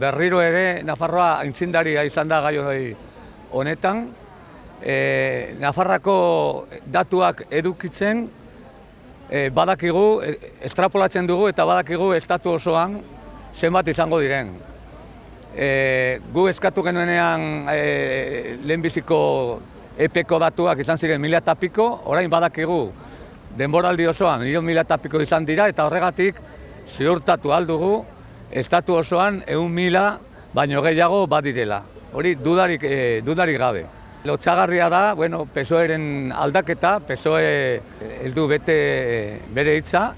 berriro ere Nafarroa aintzindaria izan da gai honetan. E, Nafarrako datuak edukitzen e, badakigu, e, estrapolatzen dugu eta badakigu estatu osoan zenbat izango diren. E, gu eskatu genuenean e, lehenbiziko epeko datuak izan ziren mila eta piko, orain badakigu denboraldi osoan milion mila eta piko izan dira eta horregatik ziurtatu aldugu estatu osoan egun mila baino gehiago badirela. Hori dudarik, e, dudarik gabe. Lotxagarria da, bueno, PSOEren aldaketa, PSOE heldu bete bere hitza.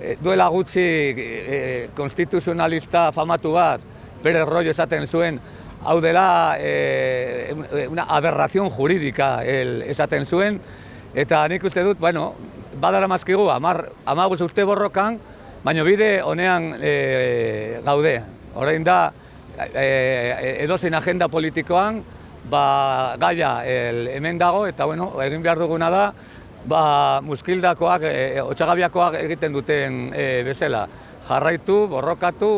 E, duela gutxi e, konstituzionalista famatu bat, bere rollo esaten zuen, hau dela e, una aberrazion juridika el, esaten zuen, eta nik uste dut, bueno, badara mazkigu, amar, amaguz urte borrokan, baina bide honean e, gaude. Horrein da, e, edozein agenda politikoan, ba, gaia el, hemen dago, eta bueno, egin behar duguna da, ba, muskildakoak, e, otxagabiakoak egiten duten e, bezala. Jarraitu, borrokatu,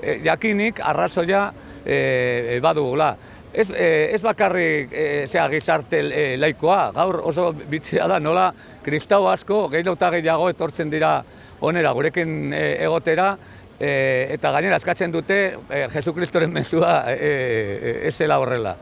e, jakinik arrazoia e, badugula. Ez, e, ez bakarrik e, zea gizarte e, laikoa, gaur oso bitxea da nola kristau asko gehiago eta gehiago etortzen dira onera gurekin e, egotera e, eta gainera eskatzen dute e, Jesu Kristoren mezua e, e, ez zela horrela.